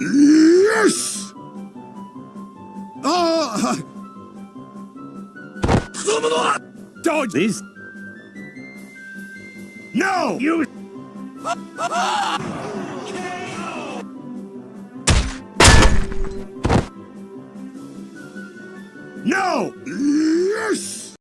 Yes! Oh! Dodge this! No! You... No! Yes.